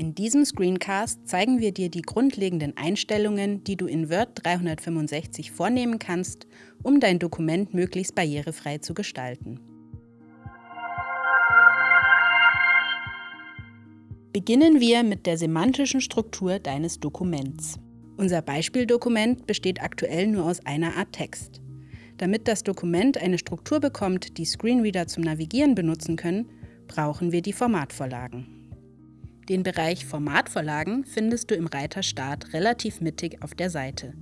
In diesem Screencast zeigen wir dir die grundlegenden Einstellungen, die du in Word 365 vornehmen kannst, um dein Dokument möglichst barrierefrei zu gestalten. Beginnen wir mit der semantischen Struktur deines Dokuments. Unser Beispieldokument besteht aktuell nur aus einer Art Text. Damit das Dokument eine Struktur bekommt, die Screenreader zum Navigieren benutzen können, brauchen wir die Formatvorlagen. Den Bereich Formatvorlagen findest du im Reiter Start relativ mittig auf der Seite.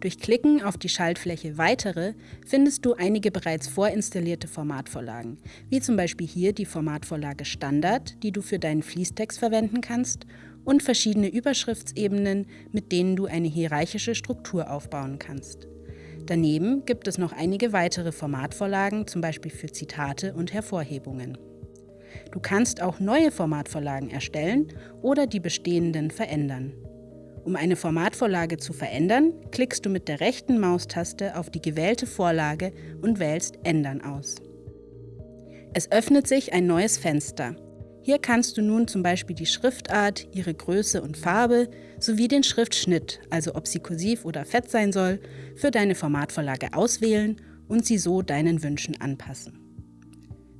Durch Klicken auf die Schaltfläche Weitere findest du einige bereits vorinstallierte Formatvorlagen, wie zum Beispiel hier die Formatvorlage Standard, die du für deinen Fließtext verwenden kannst, und verschiedene Überschriftsebenen, mit denen du eine hierarchische Struktur aufbauen kannst. Daneben gibt es noch einige weitere Formatvorlagen, zum Beispiel für Zitate und Hervorhebungen. Du kannst auch neue Formatvorlagen erstellen oder die bestehenden verändern. Um eine Formatvorlage zu verändern, klickst du mit der rechten Maustaste auf die gewählte Vorlage und wählst Ändern aus. Es öffnet sich ein neues Fenster. Hier kannst du nun zum Beispiel die Schriftart, ihre Größe und Farbe sowie den Schriftschnitt, also ob sie kursiv oder fett sein soll, für deine Formatvorlage auswählen und sie so deinen Wünschen anpassen.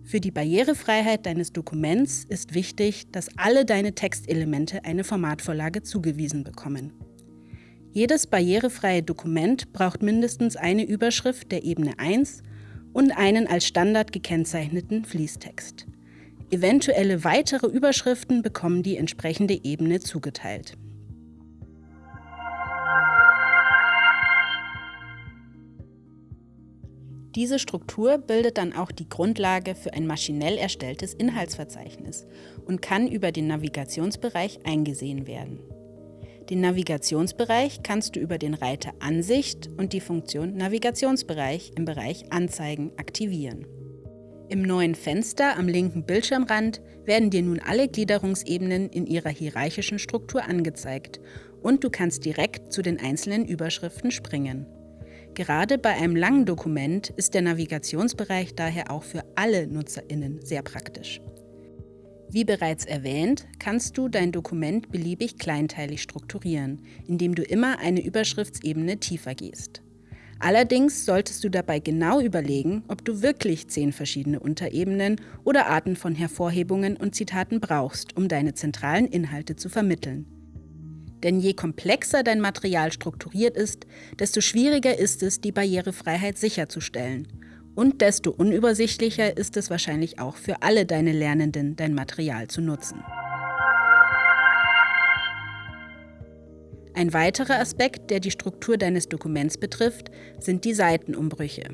Für die Barrierefreiheit deines Dokuments ist wichtig, dass alle deine Textelemente eine Formatvorlage zugewiesen bekommen. Jedes barrierefreie Dokument braucht mindestens eine Überschrift der Ebene 1 und einen als Standard gekennzeichneten Fließtext. Eventuelle weitere Überschriften bekommen die entsprechende Ebene zugeteilt. Diese Struktur bildet dann auch die Grundlage für ein maschinell erstelltes Inhaltsverzeichnis und kann über den Navigationsbereich eingesehen werden. Den Navigationsbereich kannst du über den Reiter Ansicht und die Funktion Navigationsbereich im Bereich Anzeigen aktivieren. Im neuen Fenster am linken Bildschirmrand werden dir nun alle Gliederungsebenen in ihrer hierarchischen Struktur angezeigt und du kannst direkt zu den einzelnen Überschriften springen. Gerade bei einem langen Dokument ist der Navigationsbereich daher auch für alle NutzerInnen sehr praktisch. Wie bereits erwähnt, kannst du dein Dokument beliebig kleinteilig strukturieren, indem du immer eine Überschriftsebene tiefer gehst. Allerdings solltest du dabei genau überlegen, ob du wirklich zehn verschiedene Unterebenen oder Arten von Hervorhebungen und Zitaten brauchst, um deine zentralen Inhalte zu vermitteln. Denn je komplexer dein Material strukturiert ist, desto schwieriger ist es, die Barrierefreiheit sicherzustellen. Und desto unübersichtlicher ist es wahrscheinlich auch für alle deine Lernenden, dein Material zu nutzen. Ein weiterer Aspekt, der die Struktur deines Dokuments betrifft, sind die Seitenumbrüche.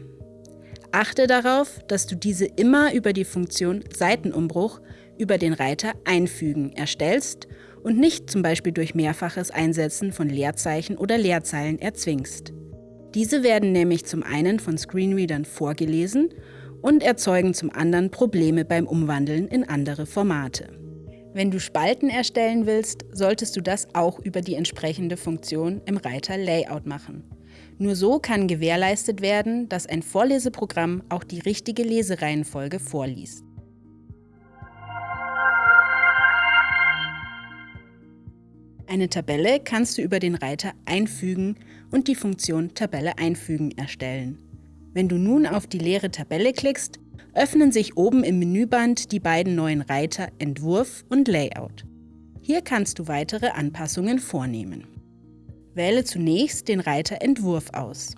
Achte darauf, dass du diese immer über die Funktion Seitenumbruch über den Reiter Einfügen erstellst und nicht zum Beispiel durch mehrfaches Einsetzen von Leerzeichen oder Leerzeilen erzwingst. Diese werden nämlich zum einen von Screenreadern vorgelesen und erzeugen zum anderen Probleme beim Umwandeln in andere Formate. Wenn du Spalten erstellen willst, solltest du das auch über die entsprechende Funktion im Reiter Layout machen. Nur so kann gewährleistet werden, dass ein Vorleseprogramm auch die richtige Lesereihenfolge vorliest. Eine Tabelle kannst du über den Reiter Einfügen und die Funktion Tabelle einfügen erstellen. Wenn du nun auf die leere Tabelle klickst, öffnen sich oben im Menüband die beiden neuen Reiter Entwurf und Layout. Hier kannst du weitere Anpassungen vornehmen. Wähle zunächst den Reiter Entwurf aus.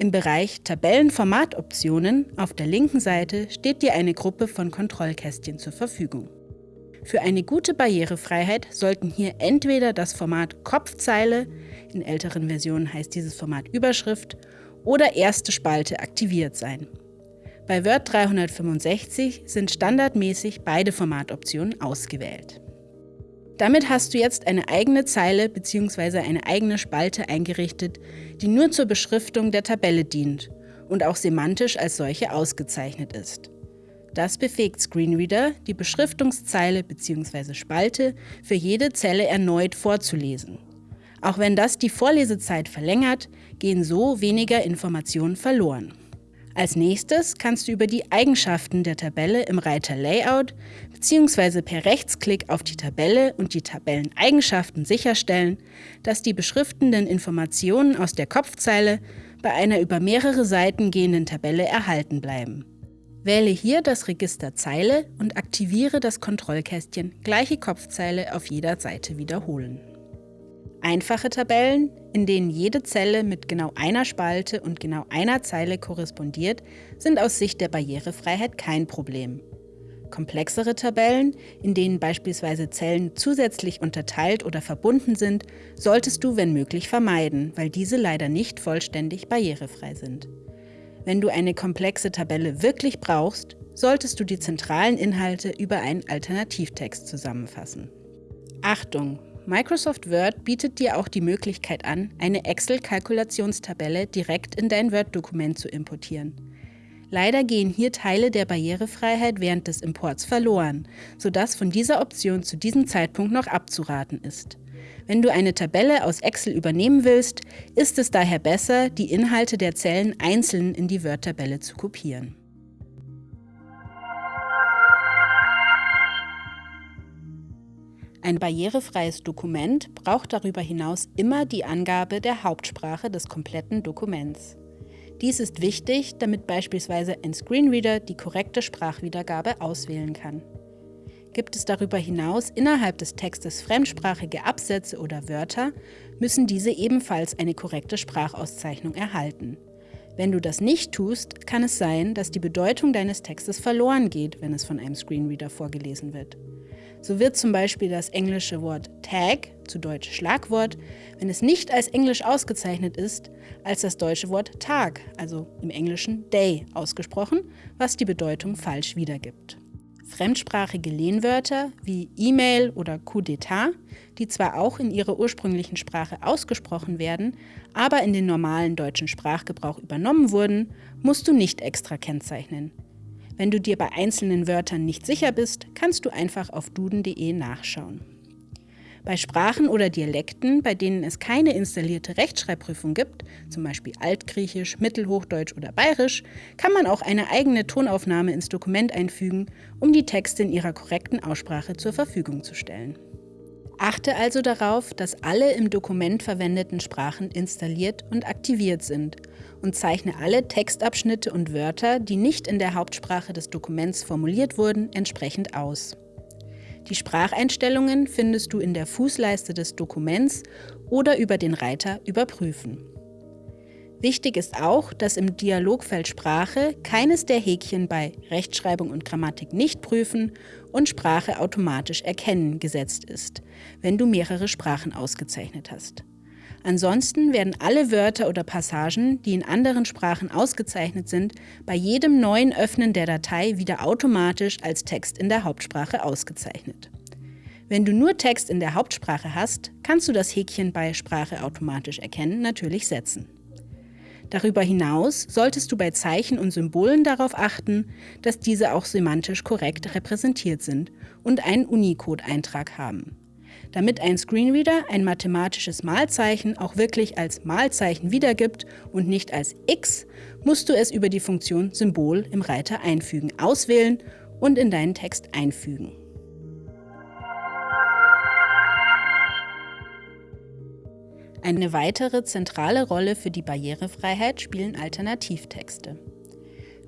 Im Bereich Tabellenformatoptionen auf der linken Seite steht dir eine Gruppe von Kontrollkästchen zur Verfügung. Für eine gute Barrierefreiheit sollten hier entweder das Format Kopfzeile, in älteren Versionen heißt dieses Format Überschrift, oder erste Spalte aktiviert sein. Bei Word 365 sind standardmäßig beide Formatoptionen ausgewählt. Damit hast du jetzt eine eigene Zeile bzw. eine eigene Spalte eingerichtet, die nur zur Beschriftung der Tabelle dient und auch semantisch als solche ausgezeichnet ist. Das befähigt Screenreader, die Beschriftungszeile bzw. Spalte für jede Zelle erneut vorzulesen. Auch wenn das die Vorlesezeit verlängert, gehen so weniger Informationen verloren. Als nächstes kannst du über die Eigenschaften der Tabelle im Reiter Layout bzw. per Rechtsklick auf die Tabelle und die Tabelleneigenschaften sicherstellen, dass die beschriftenden Informationen aus der Kopfzeile bei einer über mehrere Seiten gehenden Tabelle erhalten bleiben. Wähle hier das Register Zeile und aktiviere das Kontrollkästchen Gleiche Kopfzeile auf jeder Seite wiederholen. Einfache Tabellen, in denen jede Zelle mit genau einer Spalte und genau einer Zeile korrespondiert, sind aus Sicht der Barrierefreiheit kein Problem. Komplexere Tabellen, in denen beispielsweise Zellen zusätzlich unterteilt oder verbunden sind, solltest du, wenn möglich, vermeiden, weil diese leider nicht vollständig barrierefrei sind. Wenn du eine komplexe Tabelle wirklich brauchst, solltest du die zentralen Inhalte über einen Alternativtext zusammenfassen. Achtung! Microsoft Word bietet dir auch die Möglichkeit an, eine Excel-Kalkulationstabelle direkt in dein Word-Dokument zu importieren. Leider gehen hier Teile der Barrierefreiheit während des Imports verloren, sodass von dieser Option zu diesem Zeitpunkt noch abzuraten ist. Wenn du eine Tabelle aus Excel übernehmen willst, ist es daher besser, die Inhalte der Zellen einzeln in die Word-Tabelle zu kopieren. Ein barrierefreies Dokument braucht darüber hinaus immer die Angabe der Hauptsprache des kompletten Dokuments. Dies ist wichtig, damit beispielsweise ein Screenreader die korrekte Sprachwiedergabe auswählen kann. Gibt es darüber hinaus innerhalb des Textes fremdsprachige Absätze oder Wörter, müssen diese ebenfalls eine korrekte Sprachauszeichnung erhalten. Wenn du das nicht tust, kann es sein, dass die Bedeutung deines Textes verloren geht, wenn es von einem Screenreader vorgelesen wird. So wird zum Beispiel das englische Wort Tag, zu Deutsch Schlagwort, wenn es nicht als Englisch ausgezeichnet ist, als das deutsche Wort Tag, also im Englischen Day, ausgesprochen, was die Bedeutung falsch wiedergibt. Fremdsprachige Lehnwörter wie E-Mail oder Coup d'etat, die zwar auch in ihrer ursprünglichen Sprache ausgesprochen werden, aber in den normalen deutschen Sprachgebrauch übernommen wurden, musst du nicht extra kennzeichnen. Wenn du dir bei einzelnen Wörtern nicht sicher bist, kannst du einfach auf duden.de nachschauen. Bei Sprachen oder Dialekten, bei denen es keine installierte Rechtschreibprüfung gibt, zum Beispiel Altgriechisch, Mittelhochdeutsch oder Bayerisch, kann man auch eine eigene Tonaufnahme ins Dokument einfügen, um die Texte in ihrer korrekten Aussprache zur Verfügung zu stellen. Achte also darauf, dass alle im Dokument verwendeten Sprachen installiert und aktiviert sind und zeichne alle Textabschnitte und Wörter, die nicht in der Hauptsprache des Dokuments formuliert wurden, entsprechend aus. Die Spracheinstellungen findest du in der Fußleiste des Dokuments oder über den Reiter Überprüfen. Wichtig ist auch, dass im Dialogfeld Sprache keines der Häkchen bei Rechtschreibung und Grammatik nicht prüfen und Sprache automatisch erkennen gesetzt ist, wenn du mehrere Sprachen ausgezeichnet hast. Ansonsten werden alle Wörter oder Passagen, die in anderen Sprachen ausgezeichnet sind, bei jedem neuen Öffnen der Datei wieder automatisch als Text in der Hauptsprache ausgezeichnet. Wenn du nur Text in der Hauptsprache hast, kannst du das Häkchen bei Sprache automatisch erkennen natürlich setzen. Darüber hinaus solltest du bei Zeichen und Symbolen darauf achten, dass diese auch semantisch korrekt repräsentiert sind und einen Unicode-Eintrag haben. Damit ein Screenreader ein mathematisches Malzeichen auch wirklich als Malzeichen wiedergibt und nicht als X, musst du es über die Funktion Symbol im Reiter einfügen, auswählen und in deinen Text einfügen. Eine weitere zentrale Rolle für die Barrierefreiheit spielen Alternativtexte.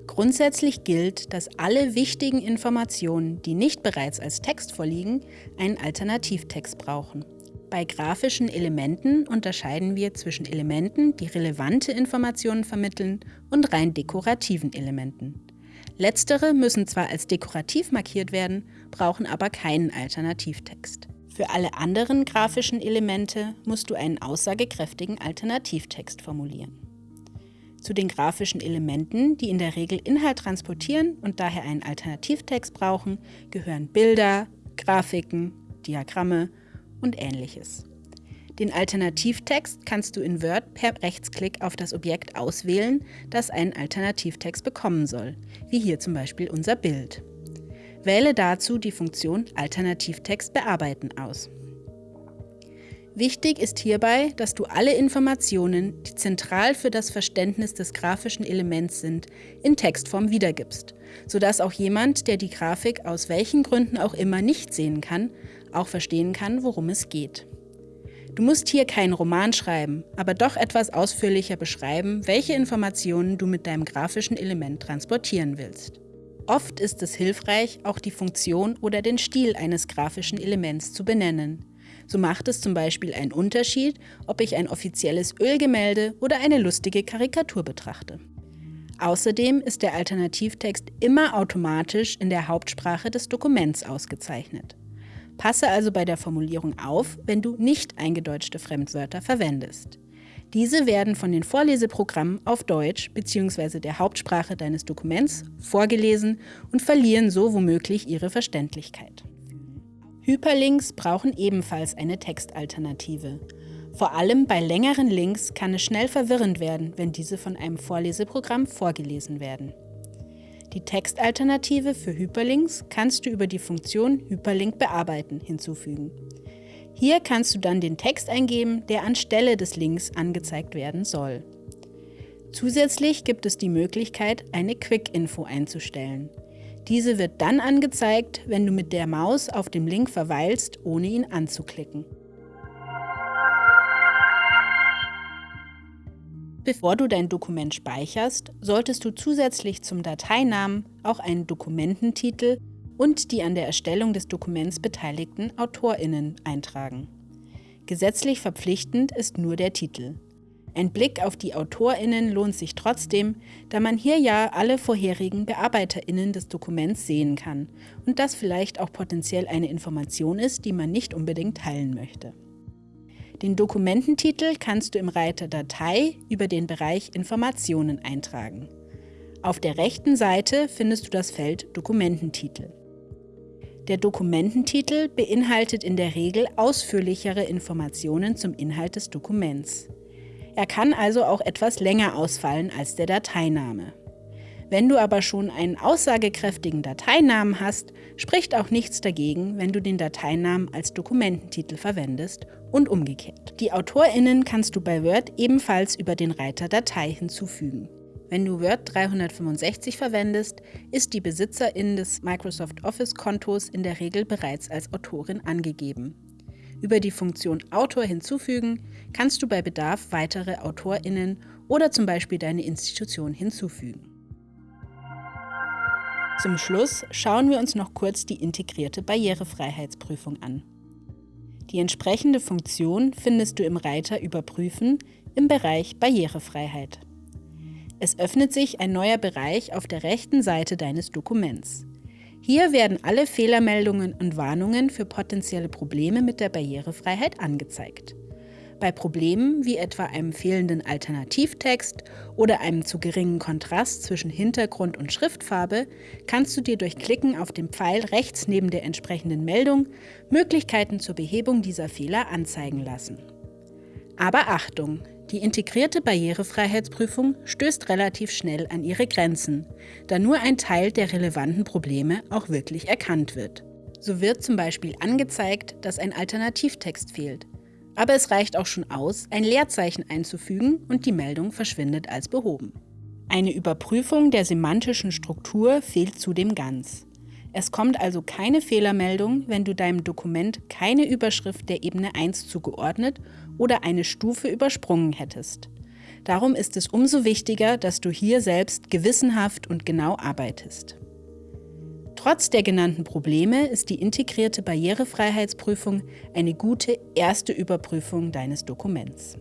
Grundsätzlich gilt, dass alle wichtigen Informationen, die nicht bereits als Text vorliegen, einen Alternativtext brauchen. Bei grafischen Elementen unterscheiden wir zwischen Elementen, die relevante Informationen vermitteln, und rein dekorativen Elementen. Letztere müssen zwar als dekorativ markiert werden, brauchen aber keinen Alternativtext. Für alle anderen grafischen Elemente musst du einen aussagekräftigen Alternativtext formulieren. Zu den grafischen Elementen, die in der Regel Inhalt transportieren und daher einen Alternativtext brauchen, gehören Bilder, Grafiken, Diagramme und ähnliches. Den Alternativtext kannst du in Word per Rechtsklick auf das Objekt auswählen, das einen Alternativtext bekommen soll, wie hier zum Beispiel unser Bild. Wähle dazu die Funktion Alternativtext bearbeiten aus. Wichtig ist hierbei, dass du alle Informationen, die zentral für das Verständnis des grafischen Elements sind, in Textform wiedergibst, sodass auch jemand, der die Grafik aus welchen Gründen auch immer nicht sehen kann, auch verstehen kann, worum es geht. Du musst hier keinen Roman schreiben, aber doch etwas ausführlicher beschreiben, welche Informationen du mit deinem grafischen Element transportieren willst. Oft ist es hilfreich, auch die Funktion oder den Stil eines grafischen Elements zu benennen. So macht es zum Beispiel einen Unterschied, ob ich ein offizielles Ölgemälde oder eine lustige Karikatur betrachte. Außerdem ist der Alternativtext immer automatisch in der Hauptsprache des Dokuments ausgezeichnet. Passe also bei der Formulierung auf, wenn du nicht eingedeutschte Fremdwörter verwendest. Diese werden von den Vorleseprogrammen auf Deutsch bzw. der Hauptsprache deines Dokuments vorgelesen und verlieren so womöglich ihre Verständlichkeit. Hyperlinks brauchen ebenfalls eine Textalternative. Vor allem bei längeren Links kann es schnell verwirrend werden, wenn diese von einem Vorleseprogramm vorgelesen werden. Die Textalternative für Hyperlinks kannst du über die Funktion Hyperlink bearbeiten hinzufügen. Hier kannst du dann den Text eingeben, der anstelle des Links angezeigt werden soll. Zusätzlich gibt es die Möglichkeit, eine Quick-Info einzustellen. Diese wird dann angezeigt, wenn du mit der Maus auf dem Link verweilst, ohne ihn anzuklicken. Bevor du dein Dokument speicherst, solltest du zusätzlich zum Dateinamen auch einen Dokumententitel und die an der Erstellung des Dokuments beteiligten AutorInnen eintragen. Gesetzlich verpflichtend ist nur der Titel. Ein Blick auf die AutorInnen lohnt sich trotzdem, da man hier ja alle vorherigen BearbeiterInnen des Dokuments sehen kann und das vielleicht auch potenziell eine Information ist, die man nicht unbedingt teilen möchte. Den Dokumententitel kannst du im Reiter Datei über den Bereich Informationen eintragen. Auf der rechten Seite findest du das Feld Dokumententitel. Der Dokumententitel beinhaltet in der Regel ausführlichere Informationen zum Inhalt des Dokuments. Er kann also auch etwas länger ausfallen als der Dateiname. Wenn du aber schon einen aussagekräftigen Dateinamen hast, spricht auch nichts dagegen, wenn du den Dateinamen als Dokumententitel verwendest und umgekehrt. Die AutorInnen kannst du bei Word ebenfalls über den Reiter Datei hinzufügen. Wenn du Word 365 verwendest, ist die Besitzerin des Microsoft Office-Kontos in der Regel bereits als Autorin angegeben. Über die Funktion Autor hinzufügen kannst du bei Bedarf weitere AutorInnen oder zum Beispiel deine Institution hinzufügen. Zum Schluss schauen wir uns noch kurz die integrierte Barrierefreiheitsprüfung an. Die entsprechende Funktion findest du im Reiter Überprüfen im Bereich Barrierefreiheit. Es öffnet sich ein neuer Bereich auf der rechten Seite deines Dokuments. Hier werden alle Fehlermeldungen und Warnungen für potenzielle Probleme mit der Barrierefreiheit angezeigt. Bei Problemen wie etwa einem fehlenden Alternativtext oder einem zu geringen Kontrast zwischen Hintergrund und Schriftfarbe kannst du dir durch Klicken auf den Pfeil rechts neben der entsprechenden Meldung Möglichkeiten zur Behebung dieser Fehler anzeigen lassen. Aber Achtung! Die integrierte Barrierefreiheitsprüfung stößt relativ schnell an ihre Grenzen, da nur ein Teil der relevanten Probleme auch wirklich erkannt wird. So wird zum Beispiel angezeigt, dass ein Alternativtext fehlt, aber es reicht auch schon aus, ein Leerzeichen einzufügen und die Meldung verschwindet als behoben. Eine Überprüfung der semantischen Struktur fehlt zudem ganz. Es kommt also keine Fehlermeldung, wenn du deinem Dokument keine Überschrift der Ebene 1 zugeordnet oder eine Stufe übersprungen hättest. Darum ist es umso wichtiger, dass du hier selbst gewissenhaft und genau arbeitest. Trotz der genannten Probleme ist die integrierte Barrierefreiheitsprüfung eine gute erste Überprüfung deines Dokuments.